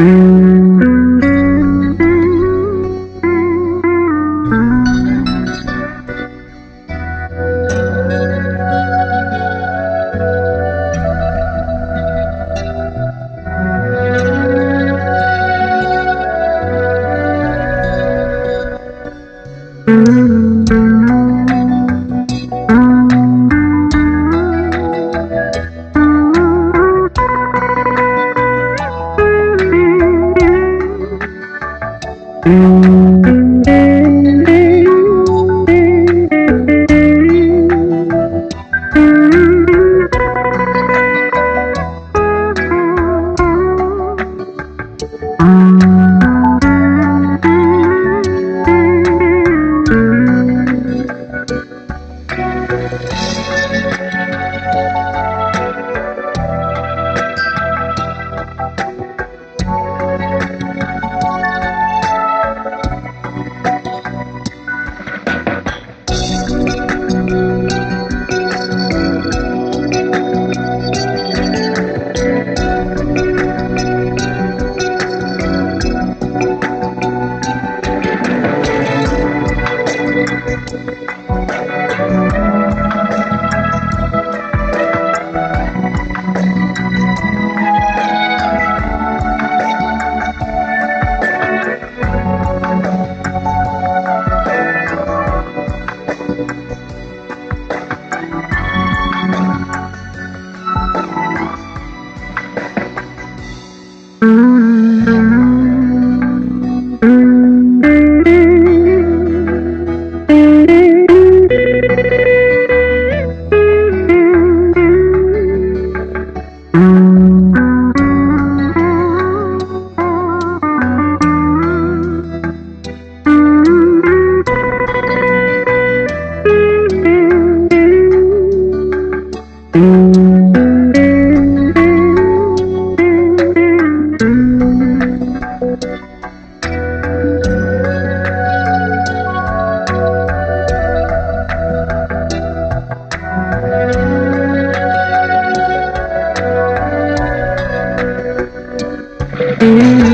Mm-hmm. Mm-hmm. Mm-hmm. Mm-hmm.